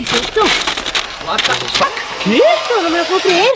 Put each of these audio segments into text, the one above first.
¿Qué es esto? ¿Qué? No, no me lo puedo creer.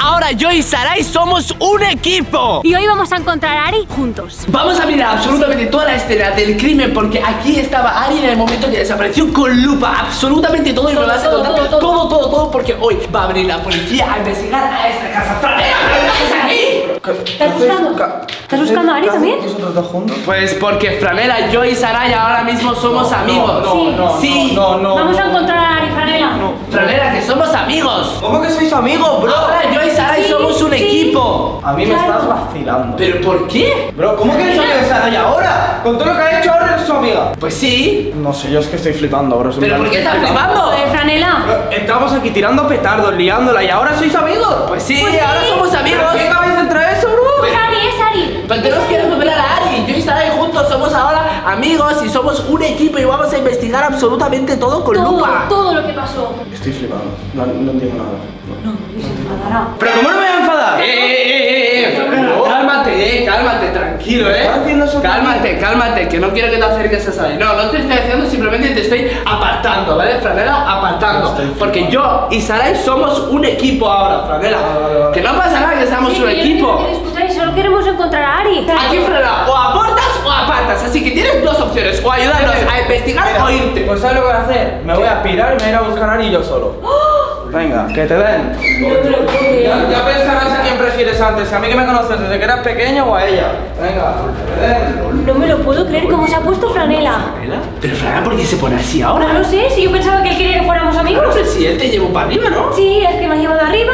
Ahora yo y Sarai somos un equipo. Y hoy vamos a encontrar a Ari juntos. Vamos a mirar absolutamente toda la escena del crimen porque aquí estaba Ari en el momento que desapareció con lupa. Absolutamente todo y me Todo, vas a todo, contar todo, todo. todo, todo, todo, porque hoy va a venir la policía a investigar a esta casa. ¡Franela, ¿qué haces aquí? ¿Estás buscando? ¿Estás buscando a Ari también? ¿Vosotros dos juntos? Pues porque Franela, yo y Sarai ahora mismo somos amigos. No, Sí. no, Sí. no, no. Vamos a encontrar a Ari, Franela. Franela, que somos amigos. ¿Cómo que sois amigos, bro? Ahora yo y Sarai Sí, somos un sí. equipo. A mí me estás vacilando. ¿Pero por qué? Bro, ¿cómo que eres amiga de Saray ahora? Con todo lo que ha hecho ahora eres su amiga. Pues sí. No sé, yo es que estoy flipando, bro. ¿Pero por qué estás flipando? Joder, Franela. Estamos aquí tirando petardos, liándola y ahora sois amigos. Pues sí, Pues sí. ahora somos amigos. ¿Pero qué cabeza Ari, es Ari. Pero tenemos que recuperar a Ari. Yo y Sarai juntos somos ahora amigos y somos un equipo y vamos a investigar absolutamente todo con Todo, lupa. todo lo que pasó. Estoy flipando. No, no entiendo nada. No, y se enfadará. ¿Pero cómo no me voy a enfadar? Eh, eh, eh, eh, Franela, cálmate, eh, cálmate, tranquilo, eh. ¿Estás haciendo eso Cálmate, cálmate, que no quiero que te acerques a Sarai. No, no te estoy haciendo, simplemente te estoy apartando, ¿vale, Franela? Apartando. Porque yo y Sarai somos un equipo ahora, Franela. Vale. Que no pasa nada que seamos Sí, un no equipo. Queremos encontrar a Ari. Aquí, Franela, o aportas o apartas. Así que tienes dos opciones: o ayudarnos a investigar o irte. Pues ¿sabes lo que voy a hacer? Me voy a pirar y me voy a ir a buscar a Ari yo solo. Venga, que te den. No me lo puedo creer. Ya, ya pensarás a quién prefieres antes, si a mí que me conoces desde que eras pequeño o a ella. Venga, que te den. No me lo puedo creer cómo se ha puesto Franela. ¿Franela? Pero Franela, ¿por qué se pone así ahora? No lo sé, si yo pensaba que él quería que fuéramos No amigos. sé si él te llevó para arriba, ¿no? Sí, es que me ha llevado arriba,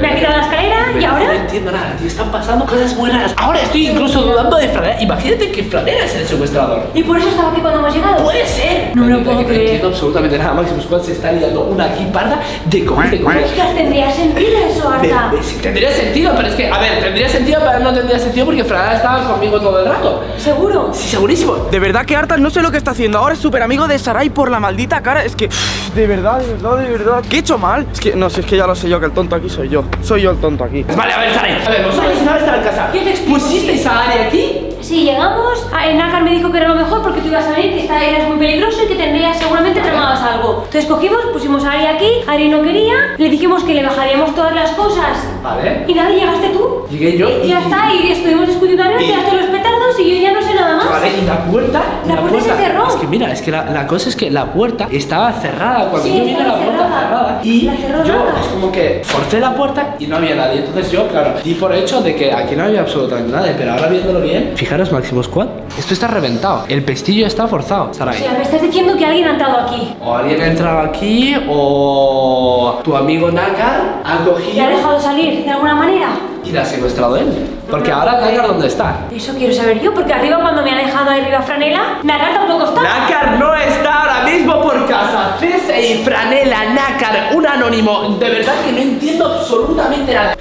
me ha quitado la escalera y Pero No ahora. entiendo nada, tío. Están pasando cosas muy raras. Ahora estoy incluso dudando de Franela. Imagínate que Franela es el secuestrador. Y por eso estaba aquí cuando hemos llegado. Puede ser. No me lo puedo que No creer. entiendo absolutamente nada. Maximus Squad se está liando una aquí parda de comer, de comer. Tendría sentido eso, Arta. Tendría sentido, pero es que, a ver, tendría sentido, pero no tendría sentido porque Franela estaba conmigo todo el rato. ¿Seguro? Sí, segurísimo. De verdad que Artas no sé lo que está haciendo. Ahora es súper amigo de Sarai por la maldita cara. Es que, de verdad, de verdad, de verdad. ¿Qué he hecho mal? Es que, no sé, es que ya lo sé yo, que el tonto aquí soy yo. Soy yo el tonto aquí. Vale, a ver, Sarai. A ver, vosotros no estar en casa. Yo te explico. ¿Pusisteis a Ari aquí? Sí, llegamos, Nácar me dijo que era lo mejor porque tú ibas a venir, que esta- eras muy peligroso y que tendrías, seguramente tramabas algo. Entonces cogimos, pusimos a Ari aquí, Ari no quería, le dijimos que le bajaríamos todas las cosas. Vale. Y nada, llegaste tú. Llegué yo Y ya está, y estuvimos discutiendo arriba, Y- tiraste los petardos y yo ya no sé nada más. Vale, y la puerta. La puerta se cerró. Es que mira, es que la, la cosa es que la puerta estaba cerrada. Cuando Sí, yo vine estaba la puerta cerrada. Y La cerró yo nada. es como que forcé la puerta y no había nadie. Entonces yo, claro, di por hecho de que aquí no había absolutamente nadie. Pero ahora viéndolo bien, fijaros, Máximo Squad, esto está reventado. El pestillo está forzado, O sea, me estás diciendo que alguien ha entrado aquí. O alguien ha entrado aquí, o tu amigo Nakar ha ¿Le ha cogido dejado salir de alguna manera? Y la ha secuestrado él. Porque ahora Nakar, ¿dónde está? Eso quiero saber yo, porque arriba cuando me ha dejado ahí arriba Franela, Nácar tampoco está. Nácar no está ahora mismo por casa. Cese y Franela, Nácar, un anónimo. De verdad que no entiendo absolutamente nada.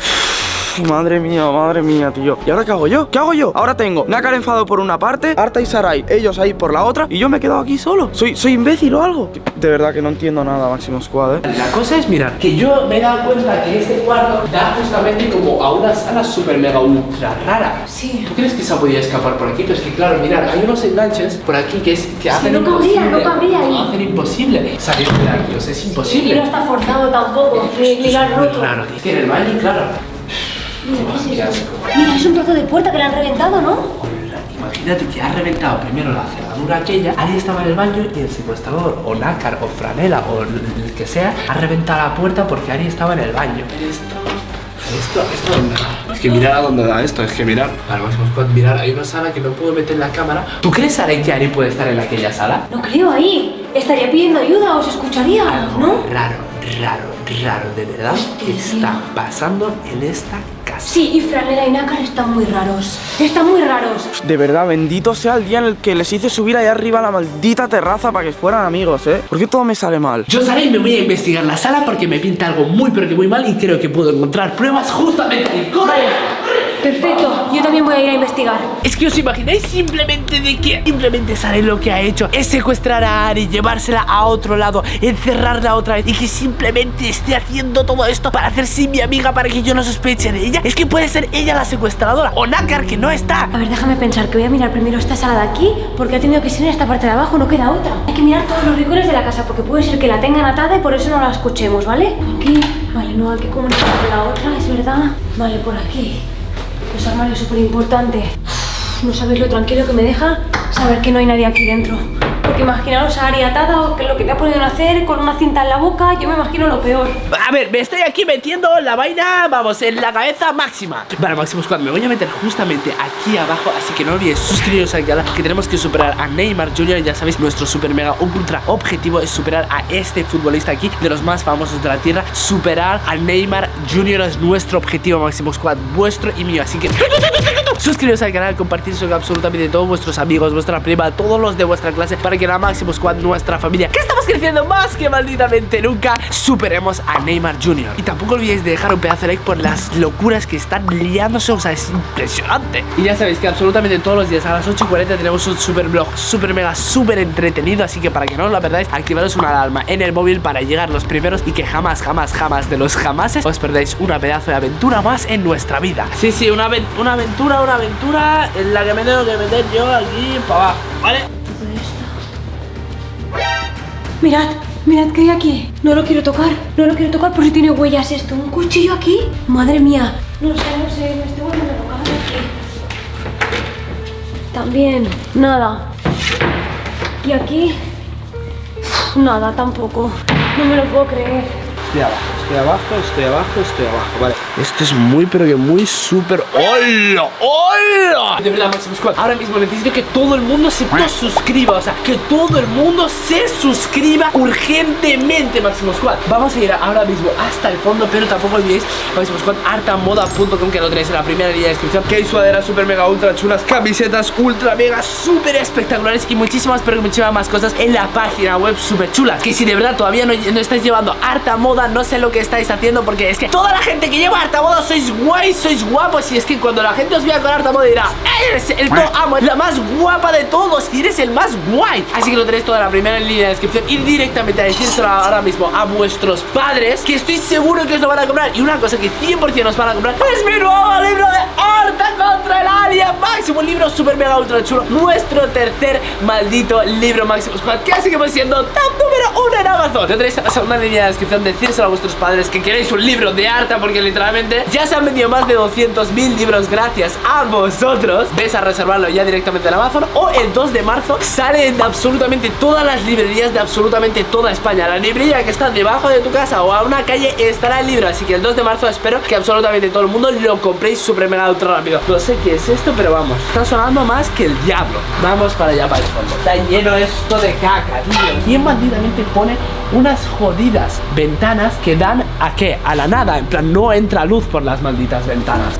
Madre mía, madre mía, tío. ¿Y ahora qué hago yo? ¿Qué hago yo? Ahora tengo Nácar enfadado por una parte, Arta y Sarai, ellos ahí por la otra, y yo me he quedado aquí solo. ¿Soy, soy imbécil o algo? De verdad que no entiendo nada, Máximo Squad, ¿eh? La cosa es, mirar, que yo me he dado cuenta que este cuarto da justamente como a una sala súper mega ultra rara. Sí. ¿Tú crees que se ha podido escapar por aquí? Pero es que claro, mirad, hay unos enganches por aquí que, es, que hacen no cabría, imposible. no cabría ahí. Hacen imposible salir de aquí, o sea, es imposible. Y no está forzado tampoco, ni, ni lo han roto. tío. Tiene el baño, claro. Mira, ¿qué Qué es? Mira, es un trozo de puerta que le han reventado, ¿no? Hola, Imagínate que ha reventado primero la cerradura aquella, Ari estaba en el baño y el secuestrador, o Nácar, o Franela, o el que sea, ha reventado la puerta porque Ari estaba en el baño. Esto, esto, esto dónde va? Es que mirar a dónde da esto, es que mirar. Vale, vamos a mirar, hay una sala que no puedo meter la cámara. ¿Tú crees, Ari, que Ari puede estar en aquella sala? No creo ahí. Estaría pidiendo ayuda o se escucharía, ¿no? Raro, raro, raro, de verdad, ¿qué está pasando en esta casa? Sí, y Franela y Nácar están muy raros. Están muy raros. De verdad, bendito sea el día en el que les hice subir allá arriba a la maldita terraza para que fueran amigos, ¿eh? ¿Por qué todo me sale mal? Yo salí y me voy a investigar la sala porque me pinta algo muy pero que muy mal y creo que puedo encontrar pruebas justamente ahí. ¡Corre! Perfecto, yo también voy a ir a investigar. Es que os imagináis simplemente de que simplemente Sara lo que ha hecho es secuestrar a Ari, llevársela a otro lado, encerrarla otra vez y que simplemente esté haciendo todo esto para hacerse mi amiga para que yo no sospeche de ella. Es que puede ser ella la secuestradora o Nakar que no está. A ver, déjame pensar que voy a mirar primero esta sala de aquí porque ha tenido que ser en esta parte de abajo, no queda otra. Hay que mirar todos los rincones de la casa porque puede ser que la tengan atada y por eso no la escuchemos, ¿vale? Aquí, vale, no hay que comunicar con la otra, es verdad. Vale, por aquí. Los armarios súper importante. No sabéis lo tranquilo que me deja saber que no hay nadie aquí dentro. Porque imaginaros a Ari atada o que lo que te ha podido hacer con una cinta en la boca, yo me imagino lo peor. A ver, me estoy aquí metiendo la vaina, vamos, en la cabeza máxima Vale, Máximo Squad, me voy a meter justamente aquí abajo Así que no olvides suscribiros al canal Que tenemos que superar a Neymar Jr. Ya sabéis, nuestro super mega ultra objetivo Es superar a este futbolista aquí De los más famosos de la tierra Superar a Neymar Jr. es nuestro objetivo Máximo Squad, vuestro y mío Así que suscribiros al canal, compartir con absolutamente todos vuestros amigos, vuestra prima, todos los de vuestra clase para que la Máximo Squad, nuestra familia, que estamos creciendo más que malditamente nunca, superemos a Neymar Jr. Y tampoco olvidéis de dejar un pedazo de like por las locuras que están liándose, o sea, es impresionante. Y ya sabéis que absolutamente todos los días a las 8 y 40 tenemos un super vlog, super mega, super entretenido, así que para que no os la perdáis, activaros una alarma en el móvil para llegar los primeros y que jamás, jamás, jamás de los jamases os perdáis una pedazo de aventura más en nuestra vida. Sí, sí, una, una aventura, una aventura en la que me tengo que meter yo aquí para abajo, ¿vale? Mirad, mirad que hay aquí. No lo quiero tocar, no lo quiero tocar por si tiene huellas esto. ¿Un cuchillo aquí? Madre mía. No sé, no sé, me estoy volviendo loca aquí. También, nada. Y aquí, nada tampoco. No me lo puedo creer. Estoy abajo, estoy abajo, estoy abajo, estoy abajo, vale Esto es muy, pero que muy súper ¡Hola! ¡Hola! De verdad, Máximo Squad, ahora mismo necesito que todo el mundo se suscriba O sea, que todo el mundo se suscriba urgentemente, Máximo Squad Vamos a ir ahora mismo hasta el fondo, pero tampoco olvidéis Máximo Squad, artamoda.com Que lo tenéis en la primera línea de descripción Que hay sudaderas súper mega ultra chulas Camisetas ultra mega súper espectaculares Y muchísimas, pero muchísimas más cosas en la página web súper chulas Que si de verdad todavía no, no estáis llevando harta moda no sé lo que estáis haciendo porque es que toda la gente que lleva harta moda sois guays, sois guapos. Y es que cuando la gente os vea con harta moda dirá, eres el to amo, la más guapa de todos y eres el más guay. Así que lo tenéis toda la primera línea de descripción y directamente a decírselo ahora mismo a vuestros padres que estoy seguro que os lo van a comprar. Y una cosa que 100% os van a comprar es mi nuevo libro mega ultra chulo, nuestro tercer maldito libro máximo squad que seguimos siendo top número uno en Amazon. En la segunda línea de descripción, decírselo a vuestros padres que queréis un libro de harta porque literalmente ya se han vendido más de 200.000 libros gracias a vosotros. Ves a reservarlo ya directamente en Amazon o el 2 de marzo sale en absolutamente todas las librerías de absolutamente toda España. La librería que está debajo de tu casa o a una calle estará el libro, así que el 2 de marzo espero que absolutamente todo el mundo lo compréis súper mega ultra rápido. No sé qué es esto, pero vamos, está sonando más que el diablo. Vamos para allá para el fondo. Está lleno esto de caca, tío. ¿Quién malditamente pone unas jodidas ventanas que dan a qué? A la nada, en plan no entra luz por las malditas ventanas.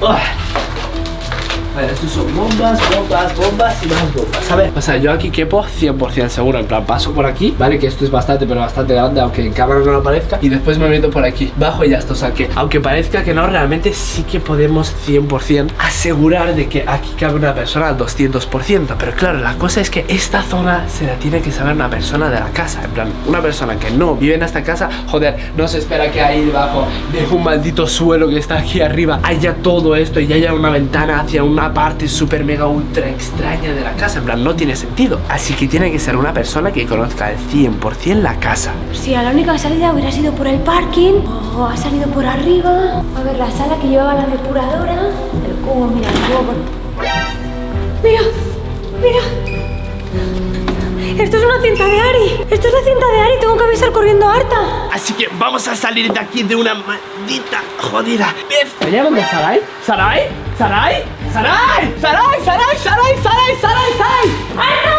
Vale, estos son bombas, bombas, bombas y más bombas. A ver, o sea, yo aquí quepo 100% seguro En plan, paso por aquí, vale, que esto es bastante, pero bastante grande Aunque en cámara no lo parezca. Y después me meto por aquí, bajo y ya está. O sea, que aunque parezca que no, realmente sí que podemos 100% asegurar de que aquí cabe una persona al 200% Pero claro, la cosa es que esta zona se la tiene que saber una persona de la casa. En plan, una persona que no vive en esta casa Joder, no se espera que ahí debajo de un maldito suelo que está aquí arriba Haya todo esto y haya una ventana hacia una parte súper mega ultra extraña de la casa En plan, no tiene sentido. Así que tiene que ser una persona que conozca al 100% la casa. Si a la única salida hubiera sido por el parking O ha salido por arriba. A ver, la sala que llevaba la depuradora. El cubo, mira, el cubo por... Mira, mira. Esto es una cinta de Ari. Esto es la cinta de Ari Tengo que avisar corriendo a harta Así que vamos a salir de aquí de una maldita jodida. Vez ¿Me llaman de Sarai? ¿Sarai? ¿Sarai? ¡Sarai! ¡Sarai! ¡Sarai! ¡Sarai! ¡Sarai! ¡Sarai! ¡Sarai! ¡Arta!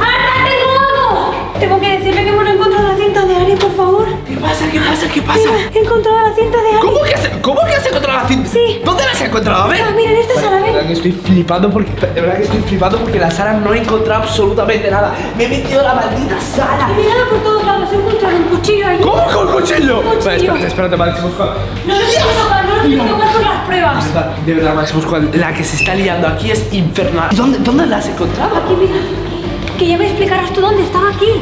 ¡Arta! ¡Tengo algo! Tengo que decirle que hemos encontrado la cinta de Ari, por favor ¿Qué pasa? ¿Qué pasa? ¿Qué pasa? He encontrado la cinta de Ari ¿Cómo que has, ¿cómo que has encontrado la cinta? Sí ¿Dónde la has encontrado? A ver Mira, mira, en esta sala, De verdad que estoy flipando porque De verdad que estoy flipando porque la sala no he encontrado absolutamente nada Me he metido la maldita sala He mirado por todos lados, he encontrado un cuchillo ahí ¿Cómo con un cuchillo? Un cuchillo. Vale, espérate, espérate, vale, No lo quiero tocar, no pasar las pruebas. De verdad, Maximus, Squad, la que se está liando aquí es infernal. ¿Y ¿Dónde, dónde la has encontrado? Aquí, mira. Que ya me explicarás tú dónde estaba aquí.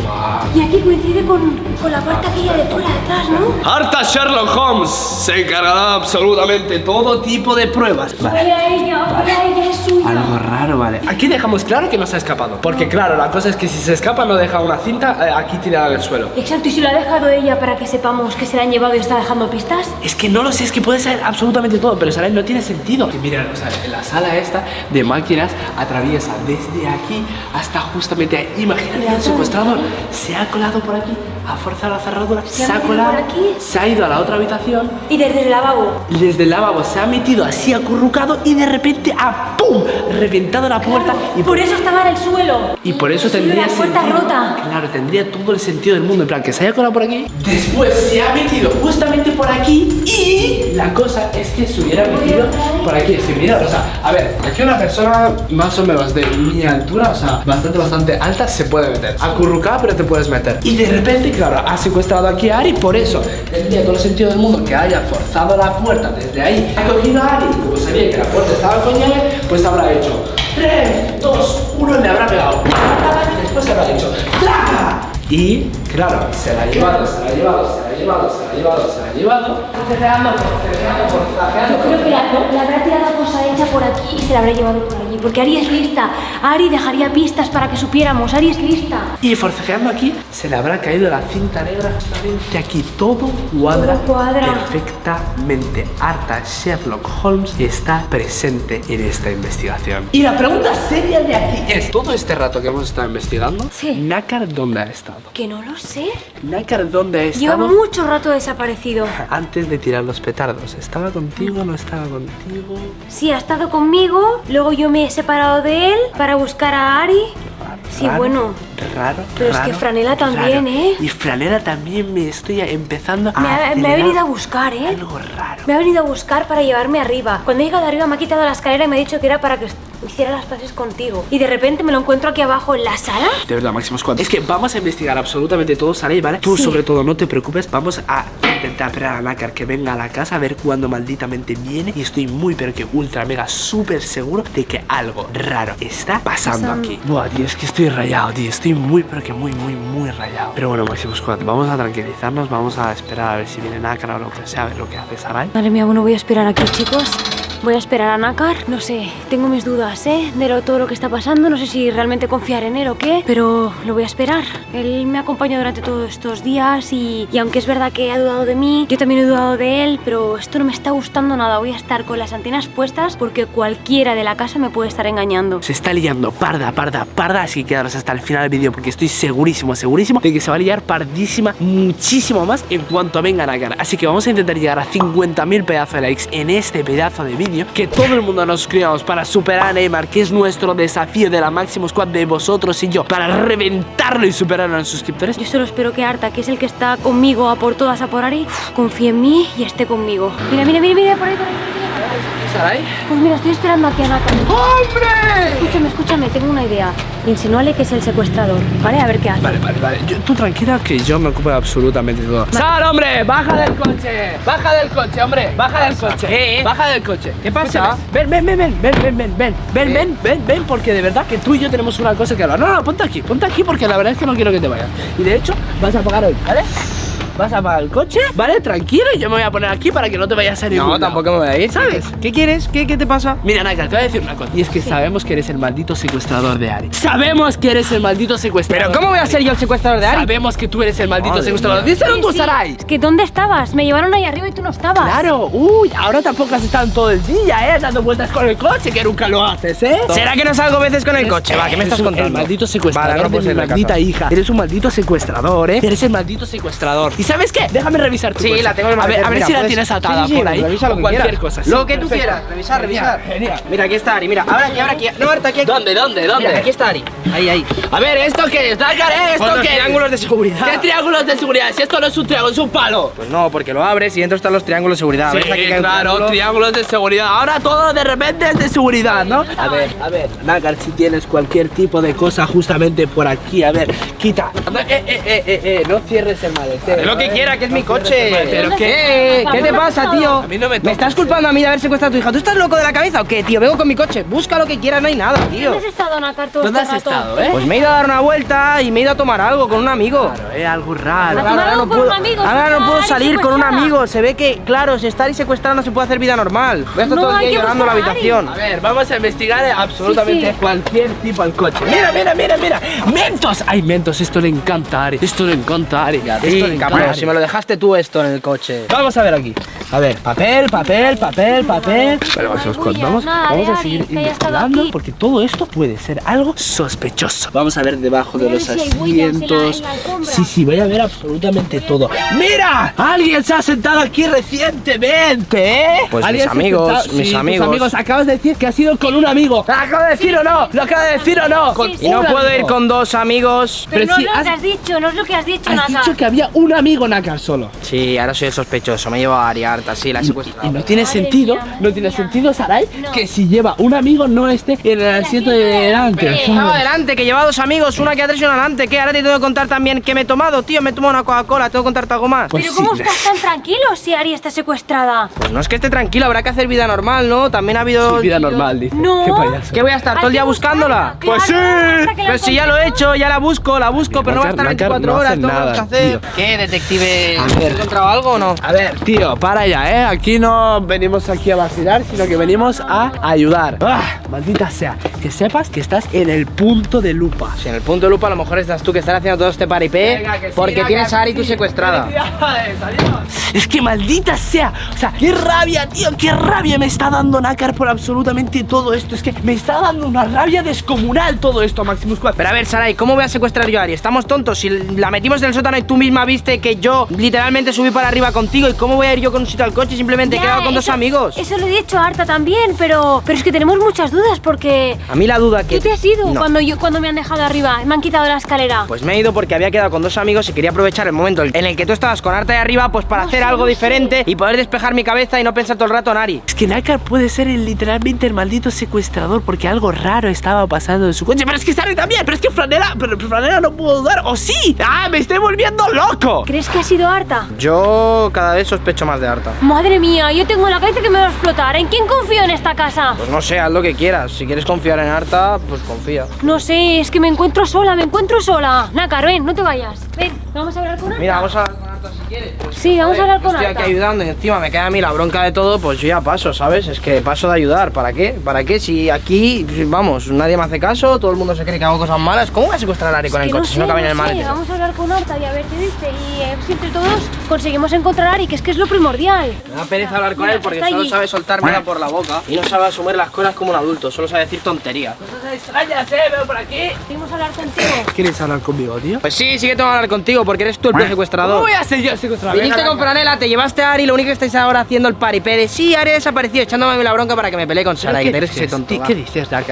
Y aquí coincide con, con la parte aquella de fuera detrás, ¿no? Harta Sherlock Holmes se encargará absolutamente todo tipo de pruebas. Vale. Vaya ella, vaya ella, es suya. Algo raro, vale. Aquí dejamos claro que no se ha escapado. Porque, claro, la cosa es que si se escapa, no deja una cinta eh, aquí tirada en el suelo. Exacto, y si lo ha dejado ella para que sepamos que se la han llevado y está dejando pistas. Es que no lo sé, es que puede ser absolutamente todo, pero ¿sabes? No tiene sentido. Que mira, o sea, en la sala esta de máquinas atraviesa desde aquí hasta justamente ahí. Imagínate el secuestrador se ha colado por aquí, ha forzado la cerradura, se, ha ha colado, por aquí. se ha ido a la otra habitación Y desde el lavabo. y desde el lavabo se ha metido así acurrucado y de repente ¡a pum! reventado la puerta y Por eso estaba en el suelo. y por eso tendría la puerta sentido- rota. Claro, tendría todo el sentido del mundo. En plan, que se haya colado por aquí. Después se ha metido justamente por aquí. Y la cosa es que se hubiera metido por aquí. Es que mira, o sea, a ver, aquí una persona más o menos de mi altura, o sea, bastante, bastante alta, se puede meter. Acurrucada, pero te puedes meter. Y de repente, claro, ha secuestrado aquí a Ari. Por eso tendría todo el sentido del mundo que haya forzado la puerta desde ahí. Ha cogido a Ari. Como sabía que la puerta estaba con llave, pues habrá hecho 3, 2, 1, le habrá pegado. Y después habrá dicho ¡Traca! Y claro, se la ha llevado, se la ha llevado, se la ha llevado, se la ha llevado, se la ha llevado. Forcejeando, forcejeando, forcejeando. Creo que la, la habrá tirado cosa hecha por aquí y se la habrá llevado por allí. Porque Ari es lista. Ari dejaría pistas para que supiéramos. Ari es lista. Y forcejeando aquí, se le habrá caído la cinta negra justamente aquí. Todo cuadra, Todo cuadra. perfectamente. Arta Sherlock Holmes está presente en esta investigación. Y la pregunta seria de aquí es: todo este rato que hemos estado investigando, Sí. Nácar, ¿dónde ha estado? Que no lo sé. Nácar, ¿dónde ha Lleva estado? Mucho rato desaparecido. Antes de tirar los petardos, ¿estaba contigo? ¿No estaba contigo? Sí, ha estado conmigo. Luego yo me he separado de él para buscar a Ari. Sí, Raro, bueno. Raro. Pero es que Franela también. ¿eh? Y Franela también me estoy empezando a. Me ha, me ha venido a buscar, ¿eh? Algo raro. Me ha venido a buscar para llevarme arriba. Cuando he llegado arriba me ha quitado la escalera y me ha dicho que era para que hiciera las paces contigo. Y de repente me lo encuentro aquí abajo en la sala. De verdad, Máximo Squad. Es que vamos a investigar absolutamente todo, Saray, ¿vale? Tú, Sí. sobre todo, no te preocupes. Vamos a intentar esperar a Nácar que venga a la casa a ver cuándo malditamente viene. Y estoy muy, pero que ultra, mega, súper seguro de que algo raro está pasando Pasando. aquí. Buah, tío, es que estoy rayado, tío. Estoy muy, pero que muy, muy, muy rayado. Pero bueno, Máximo Squad, vamos a tranquilizarnos. Vamos a esperar a ver si viene Nácar o lo que sea, a ver lo que hace Saray. Madre mía, bueno, voy a esperar aquí, chicos. Voy a esperar a Nácar. No sé, tengo mis dudas, ¿eh? De todo lo que está pasando. No sé si realmente confiar en él o qué, pero lo voy a esperar. Él me ha acompañado durante todos estos días y, y aunque es verdad que ha dudado de mí, yo también he dudado de él, pero esto no me está gustando nada. Voy a estar con las antenas puestas porque cualquiera de la casa me puede estar engañando. Se está liando parda, parda, parda, así que quedaros hasta el final del vídeo porque estoy segurísimo, segurísimo de que se va a liar pardísima muchísimo más en cuanto vengan a cara. Así que vamos a intentar llegar a 50.000 pedazos de likes en este pedazo de vídeo, que todo el mundo nos suscribamos para superar a Neymar, que es nuestro desafío de la Máximo Squad de vosotros y yo, para reventarlo y superar a los suscriptores. Yo solo espero que Arta, que es el que está conmigo a por todas, a por Ari, confíe en mí y esté conmigo. Mira, mira, mira, mira, por ahí, por ahí. ¿Saray? Pues mira, estoy esperando a Naka. ¡Hombre! Escúchame, escúchame, tengo una idea. Insinúale que es el secuestrador, ¿vale? A ver qué hace. Vale, vale, vale. Yo- tú tranquila que yo me ocupo de absolutamente todo. ¡Sal, hombre! ¡Baja del coche! ¡Baja del coche, hombre! ¡Baja del coche! ¡Baja del coche! ¿Qué pasa? Ven, ven, ven, ven, ven, ven, ven, ven, ven, ven, ven, ven, porque de verdad que tú y yo tenemos una cosa que hablar. No, no, ponte aquí, ponte aquí porque la verdad es que no quiero que te vayas. Y de hecho, vas a pagar hoy, ¿vale? Vas a pagar el coche, ¿vale? Tranquilo, y yo me voy a poner aquí para que no te vayas a ningún No, tampoco me voy a ir. ¿Sabes? ¿Qué quieres? ¿Qué, qué te pasa? Mira, Naka, te voy a decir una cosa. Y es que sabemos que eres el maldito secuestrador de Ari. Sabemos que eres el maldito secuestrador. Pero ¿cómo voy a ser yo el secuestrador de Ari? Sabemos que tú eres el maldito Madre secuestrador. Díselo Sí, tú, sí. Sarai. Es que ¿dónde estabas? Me llevaron ahí arriba y tú no estabas. Claro, uy, ahora tampoco has estado todo el día, ¿eh? Dando vueltas con el coche, que nunca lo haces, ¿eh? ¿Será que no salgo veces con el coche? Va, ¿qué me estás contando? El maldito secuestrador Vale, no de mi ir maldita casa. hija. Eres un maldito secuestrador, ¿eh? Eres el maldito secuestrador. ¿Y sabes qué? Déjame revisar tu Sí, la tengo en el A ver, a ver si la tienes atada sí, sí, por ahí. Revisa lo que cualquier quieras. cosa. Lo que tú quieras. Revisar, revisar. Genial. Mira, aquí está Ari. Mira, ahora aquí, ahora aquí. No, Marta, aquí, aquí. ¿Dónde, dónde, dónde? Mira, aquí está Ari. Ahí, ahí. A ver, ¿esto qué es? ¿eh? ¿Esto qué es? triángulos de seguridad. ¿Qué triángulos de seguridad? Si esto no es un triángulo, es un palo. Pues no, porque lo abres y dentro están los triángulos de seguridad. Sí. Aquí claro, triángulo. triángulos de seguridad. Ahora todo de repente es de seguridad, ¿no? A ver, a ver, Nagar, si tienes cualquier tipo de cosa justamente por aquí, a ver, quita. Eh, eh, eh, eh, eh, no cierres el maletero. Lo que quiera, que es mi coche. ¿Pero ¿Dónde ¿Qué? ¿Qué te pasa, tío? A mí no me ¿Me estás culpando a mí de haber secuestrado a tu hija? ¿Tú estás loco de la cabeza o qué, tío? Vengo con mi coche. Busca lo que quieras, no hay nada, tío. ¿Dónde has estado, Nácar, todo ¿Dónde este has rato? estado, eh? Pues me he ido a dar una vuelta y me he ido a tomar algo con un amigo. Claro, es algo raro. ¿A tomar ahora no puedo, un amigo? ahora no Estar puedo ahí salir con un amigo. Se ve que, claro, si estar y secuestrado no se puede hacer vida normal. Voy a estar No, todo el hay día llorando en la habitación. A ver, vamos a investigar absolutamente Sí, sí. cualquier tipo al coche. Mira, mira, mira, mira. Mentos. Ay, Mentos, esto le encanta a Ari. Esto le encanta a Ari. esto le encanta si me lo dejaste tú esto en el coche. Vamos a ver aquí. A ver, papel, papel, papel, papel. Pero vamos, vamos, vamos a seguir investigando porque todo esto puede ser algo sospechoso. Vamos a ver debajo de los asientos. Sí, sí, voy a ver absolutamente todo. ¡Mira! Alguien se ha sentado aquí recientemente, ¿eh? Pues mis amigos, mis Sí, amigos. amigos. Acabas de decir que ha sido con un amigo. ¿Lo acabo de decir o no? ¿Lo acabo de decir o no? Con Y no puedo ir con dos amigos. Pero, Pero no es lo has- que has dicho, no es lo que has dicho, Has dicho que había un amigo Solo. Sí, ahora soy el sospechoso. Me llevo a Ari harta, sí, la he Y secuestrado. no tiene Madre sentido, mía, no tiene mía. sentido, Sarai, No. que si lleva un amigo no esté en el asiento de delante. Estaba adelante, que lleva dos amigos, una que atrás y una adelante. ¿Qué? Ahora te tengo que contar también que me he tomado, tío. Me he tomado una Coca-Cola, tengo que contarte algo más. Pues Pero sí. ¿cómo estás tan tranquilo si Ari está secuestrada? Pues no es que esté tranquilo, habrá que hacer vida normal, ¿no? También ha habido. Sí, vida normal, dice. No. Qué payaso. ¿Qué voy a estar todo el día que buscándola? Pues sí. que Pero si ya lo he hecho, ya la busco, la busco, pero no va a estar Nácar- Nácar 24 no horas, nada, que hacer. tío. ¿Qué, A ¿Has ver. encontrado algo o no? A ver, tío, para ya, ¿eh? Aquí no venimos aquí a vacilar, sino que venimos a ayudar. ¡Ah! Maldita sea, que sepas que estás en el punto de lupa. Si en el punto de lupa a lo mejor estás tú que estás haciendo todo este paripé Venga, que sí, porque tienes a Ari tú sí. secuestrada. Felicidades, adiós. Es que maldita sea, o sea, qué rabia, tío, qué rabia me está dando Nácar por absolutamente todo esto. Es que me está dando una rabia descomunal todo esto, Maximus 4. Pero a ver, Sarai, ¿cómo voy a secuestrar yo a Ari? Estamos tontos. Si la metimos en el sótano y tú misma viste que yo literalmente subí para arriba contigo, ¿y cómo voy a ir yo con un sitio al coche? Simplemente he Ya, quedado con dos amigos. Eso lo he dicho a Arta también, pero, pero es que tenemos muchas dudas porque... A mí la duda que. ¿Tú te has ido No. cuando, yo, cuando me han dejado arriba? Me han quitado la escalera. Pues me he ido porque había quedado con dos amigos y quería aprovechar el momento en el que tú estabas con Arta de arriba, pues para No hacer sé, algo no sé. diferente y poder despejar mi cabeza y no pensar todo el rato en Ari. Es que Nácar puede ser el, literalmente el maldito secuestrador porque algo raro estaba pasando en su coche. Pero es que Sari también, pero es que Franela, pero Franela no puedo dudar. ¡O sí! ¡Ah, me estoy volviendo loco! ¿Crees que ha sido Arta? Yo cada vez sospecho más de Arta. Madre mía, yo tengo la cabeza que me va a explotar. ¿En quién confío en esta casa? Pues no sé, haz lo que quieras. Si quieres confiar en Arta, pues confía. No sé, es que me encuentro sola, me encuentro sola. Nácar, ven, no te vayas. Ven, vamos a hablar con Arta. Mira, vamos a si quieres. Pues, Sí, vamos a hablar con estoy Arta. aquí ayudando y encima me queda a mí la bronca de todo, pues yo ya paso, ¿sabes? Es que paso de ayudar. ¿Para qué? ¿Para qué? Si aquí, vamos, nadie me hace caso, todo el mundo se cree que hago cosas malas, ¿cómo voy a secuestrar a Ari con Que el no coche si no cabe en el maletero? Vamos a hablar con Arta y a ver qué dice. Y eh, si entre todos conseguimos encontrar a Ari, que es que es lo primordial. Me da pereza hablar con Mira, él porque solo allí. sabe soltar mierda por la boca y no sabe asumir las cosas como un adulto, solo sabe decir tonterías. Cosas extrañas, eh, veo por aquí. A hablar contigo. ¿Quieres hablar conmigo, tío? Pues sí, sí que tengo que hablar contigo porque eres tú el ¿Cómo secuestrador. voy a ser yo secuestrador? Viniste con. Franela, te llevaste a Ari, lo único que estáis ahora haciendo el paripé de sí, Ari ha desaparecido, echándome a mí la bronca para que me pelee con Sara, que ¿Qué eres ese dices? tonto. ¿Qué, qué dices, va.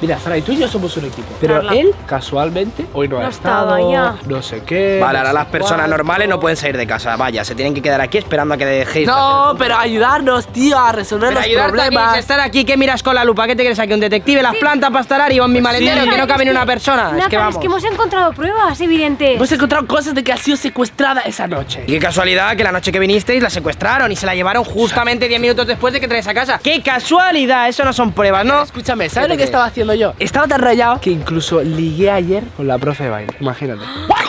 Mira, Sara y tú y yo somos un equipo. Pero Carla. él, casualmente, hoy no, No ha estaba estado. ya. No sé qué. Vale, no ahora sé las personas cuánto. normales no pueden salir de casa, vaya, se tienen que quedar aquí esperando a que dejéis. de No, pero ayudarnos, tío, a resolver Pero los problemas. si estar aquí, ¿qué miras con la lupa? ¿Qué te crees aquí? ¿Un detective? ¿Las plantas para estar Ari o en mi maletero? Sí. Que no cabe ni una persona. Es que vamos. es que hemos encontrado pruebas evidentes. Hemos encontrado cosas de que ha sido secuestrada esa noche. Y qué casualidad que la noche que vinisteis la secuestraron y se la llevaron justamente 10 minutos después de que traes a casa. ¡Qué casualidad! Eso no son pruebas, ¿no? Escúchame, ¿Qué ¿sabes lo que estaba haciendo yo? Estaba tan rayado que incluso ligué ayer con la profe de baile. Imagínate.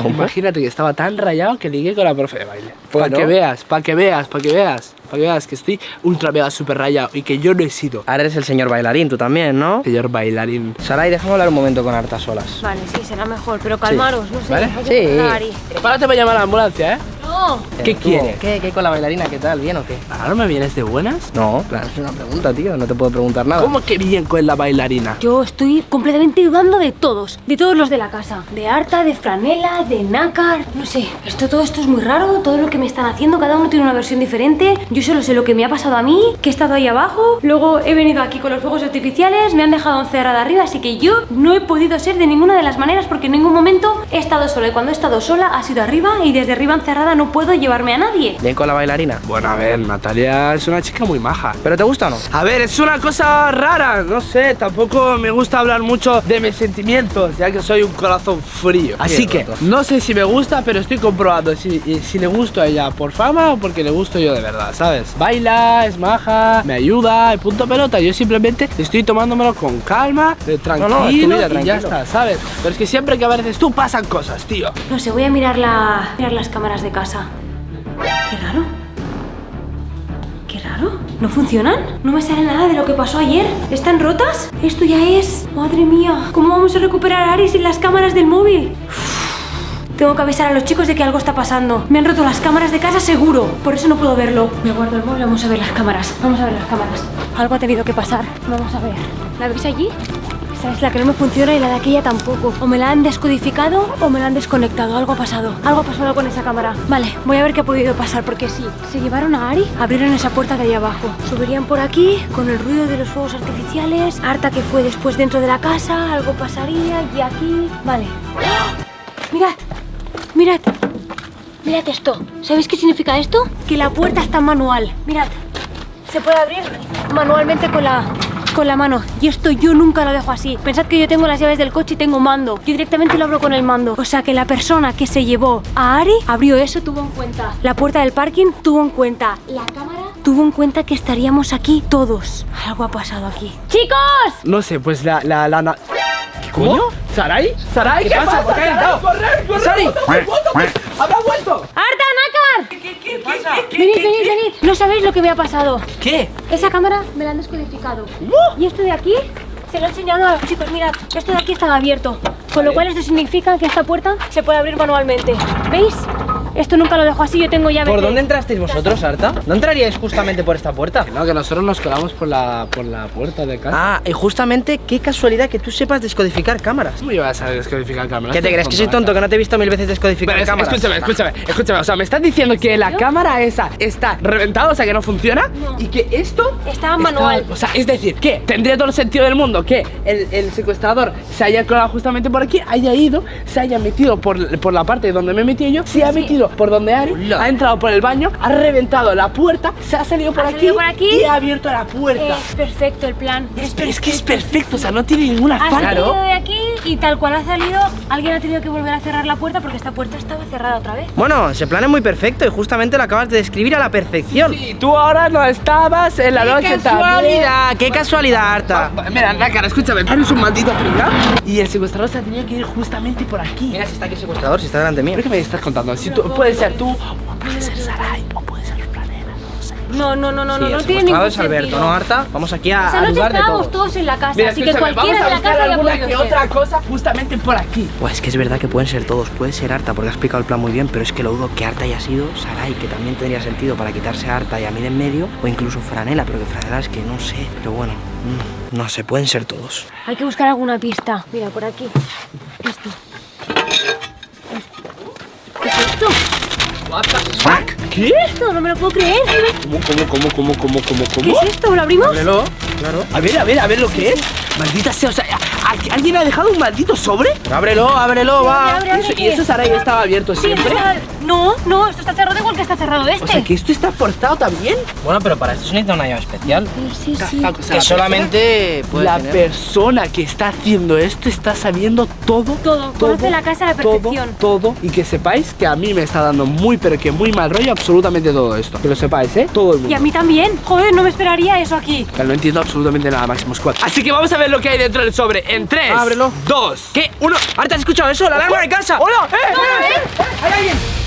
Imagínate que estaba tan rayado que ligué con la profe de baile. Para que veas, para que veas, para que veas, para que veas que estoy ultra mega super rayado y que yo no he sido Ahora eres el señor bailarín, tú también, ¿no? señor bailarín. Sarai, déjame hablar un momento con Arta solas. Vale, sí, será mejor, pero calmaros, no sé. ¿Vale? Sí. Prepárate para llamar a la ambulancia, ¿eh? No. ¿Qué quieres? ¿Qué, ¿Qué con la bailarina? ¿Qué tal? ¿Bien o qué? ¿Ahora me vienes de buenas? No, claro, es una pregunta, tío. No te puedo preguntar nada. ¿Cómo que bien con la bailarina? Yo estoy completamente dudando de todos, de todos los de la casa. De Arta, de Franela, de Nácar, no sé. Esto, todo esto es muy raro, todo lo que me están haciendo, cada uno tiene una versión diferente. Yo solo sé lo que me ha pasado a mí, que he estado ahí abajo, luego he venido aquí con los fuegos artificiales, me han dejado encerrada arriba, así que yo no he podido ser de ninguna de las maneras porque en ningún momento he estado sola. Y cuando he estado sola ha sido arriba y desde arriba encerrada no no puedo llevarme a nadie. Bien con la bailarina. Bueno, a ver, Natalia es una chica muy maja. ¿Pero te gusta o no? A ver, es una cosa rara, no sé, tampoco me gusta hablar mucho de mis sentimientos, ya que soy un corazón frío. Así que, roto. no sé si me gusta, pero estoy comprobando si, si le gusto a ella por fama o porque le gusto yo de verdad, ¿sabes? Baila, es maja, me ayuda, y punto pelota. Yo simplemente estoy tomándomelo con calma, eh, tranquilo, no, es tu vida, y ya tranquilo. está, ¿sabes? Pero es que siempre que apareces tú pasan cosas, tío. No sé, voy a mirar, la, mirar las cámaras de casa. Qué raro. Qué raro. ¿No funcionan? No me sale nada de lo que pasó ayer. ¿Están rotas? Esto ya es... Madre mía. ¿Cómo vamos a recuperar a Ari sin las cámaras del móvil? Tengo que avisar a los chicos de que algo está pasando. Me han roto las cámaras de casa seguro. Por eso no puedo verlo. Me guardo el móvil. Vamos a ver las cámaras. Vamos a ver las cámaras. Algo ha tenido que pasar. Vamos a ver. ¿La veis allí? Esa es la que no me funciona y la de aquella tampoco. O me la han descodificado o me la han desconectado. Algo ha pasado. Algo ha pasado con esa cámara. Vale, voy a ver qué ha podido pasar porque sí. Se llevaron a Ari, abrieron esa puerta de ahí abajo. Subirían por aquí con el ruido de los fuegos artificiales. Harta que fue después dentro de la casa. Algo pasaría y aquí. Vale. Mirad, mirad. Mirad esto. ¿Sabéis qué significa esto? Que la puerta está manual. Mirad. Se puede abrir manualmente con la, con la mano. Y esto yo nunca lo dejo así. Pensad que yo tengo las llaves del coche y tengo mando. Yo directamente lo abro con el mando. O sea que la persona que se llevó a Ari abrió eso, tuvo en cuenta. La puerta del parking tuvo en cuenta. La cámara tuvo en cuenta que estaríamos aquí todos. Algo ha pasado aquí. ¡Chicos! No sé, pues la... la, la, na- ¿Qué coño? ¿Sarai? ¿Sarai? ¿Qué, pasa? ¿Por qué has entrado? ¡Correr, correr! ¡Sari! ¡Habrá vuelto! ¡Arta, Nácar! ¿Qué, pasa? Venid, venid, venid. No sabéis lo que me ha pasado. ¿Qué? Esa cámara me la han descodificado. Y esto de aquí se lo he enseñado a los chicos. Mirad, esto de aquí estaba abierto. Con lo cual esto significa que esta puerta se puede abrir manualmente. ¿Veis? Esto nunca lo dejo así, yo tengo llaves ¿Por de- dónde entrasteis vosotros, Arta? ¿No entraríais justamente por esta puerta? No, que nosotros nos colamos por la, por la puerta de casa. Ah, y justamente qué casualidad que tú sepas descodificar cámaras. ¿Cómo iba a saber descodificar cámaras? ¿Qué te crees? ¿Que soy tonto? ¿Que no te he visto mil veces descodificar Pero es- cámaras? escúchame, escúchame, escúchame. O sea, me estás diciendo que la cámara esa está reventada, o sea, que no funciona, No. y que esto Está manual. O sea, es decir, que tendría todo el sentido del mundo que el, el secuestrador se haya colado justamente por aquí, haya ido, se haya metido por, por la parte donde me he metido yo, se ha Sí. Por donde Ari, Hola. ha entrado por el baño, ha reventado la puerta, se ha salido por, Ha aquí, salido por aquí. y ha abierto la puerta. Es perfecto el plan. Es, es que es perfecto, o sea, no tiene ninguna Ha falta. salido de aquí y tal cual ha salido, alguien ha tenido que volver a cerrar la puerta porque esta puerta estaba cerrada otra vez. Bueno, ese plan es muy perfecto y justamente lo acabas de describir a la perfección. Y tú ahora no estabas en la ¡Qué noche también. casualidad! ¡Qué casualidad, Arta! Va, Mira, Nácar, escúchame, eres un maldito pringao y el secuestrador se ha tenido que ir justamente por aquí. Mira si está aquí el secuestrador, si está delante mío. ¿Pero qué me estás contando? Si tú, puede ser tú, o puede ser Sarai, o puede ser Franela, no sé. No, no, no, no, Sí, no, no tiene ningún es Alberto, sentido. ¿no, Arta? Vamos aquí a, Esa a noche dudar de estábamos todo. todos en la casa, Mira, así que cualquiera de la casa ya alguna puede que ser. otra cosa justamente por aquí. Pues es que es verdad que pueden ser todos, puede ser Arta, porque ha explicado el plan muy bien, pero es que lo dudo que Arta haya sido Sarai, que también tendría sentido para quitarse a Arta y a mí de en medio, o incluso Franela, pero que Franela es que no sé, pero bueno, mm, no sé, pueden ser todos. Hay que buscar alguna pista. Mira, por aquí. Esto. ¿Qué es esto? ¿Qué? Esto no me lo puedo creer. ¿Cómo, cómo, cómo, cómo, cómo, cómo, ¿Qué cómo? es esto? ¿Lo abrimos? Ábrelo, claro. A ver, a ver, a ver lo que es. Maldita sea, o sea, ¿a- ¿alguien ha dejado un maldito sobre? Ábrelo, ábrelo, va. Abre, abre, Eso- y ¿qué eso es? Sarai estaba abierto Sí, siempre. está- No, no, esto está cerrado igual que está cerrado este. O sea, que esto está forzado también. Bueno, pero para esto se necesita una llave especial. Sí, sí, sí. La- o sea, Que la solamente puede la tener. persona que está haciendo esto está sabiendo todo. Todo, conoce la casa a la perfección. Todo, todo. Y que sepáis que a mí me está dando muy, pero que muy mal rollo absolutamente todo esto. Que lo sepáis, ¿eh? Todo el mundo. Y a mí también. Joder, no me esperaría eso aquí. No entiendo absolutamente nada, Máximo Squad. Así que vamos a ver lo que hay dentro del sobre. En 3, Ábrelo. 2, ¿Qué? ¿Uno? ¿Arta has escuchado eso? ¡La alarma de casa! ¡Hola! ¡Eh! ¡Eh! ¡Eh! ¡Hay alguien!